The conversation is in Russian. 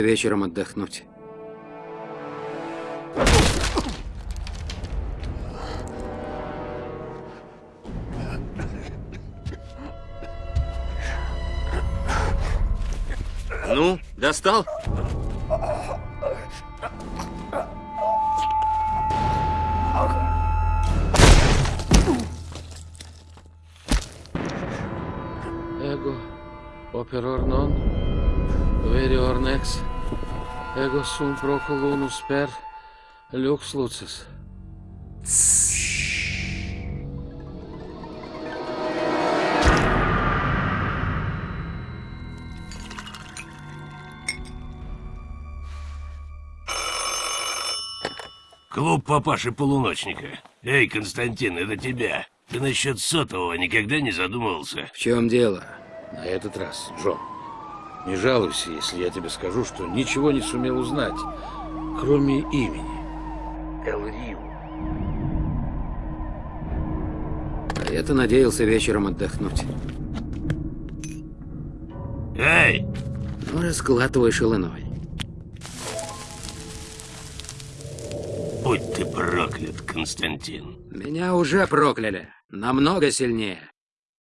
вечером отдохнуть. Ну, достал? Ego operor non, verior nex, ego sum procolunus per lux lucis. Клуб папаши полуночника. Эй, Константин, это тебя. Ты насчет сотового никогда не задумывался? В чем дело? На этот раз, Джон. Не жалуйся, если я тебе скажу, что ничего не сумел узнать, кроме имени. Эл Риу. А я-то надеялся вечером отдохнуть. Эй! Ну, раскладывай шаланой. Будь ты проклят, Константин. Меня уже прокляли. Намного сильнее.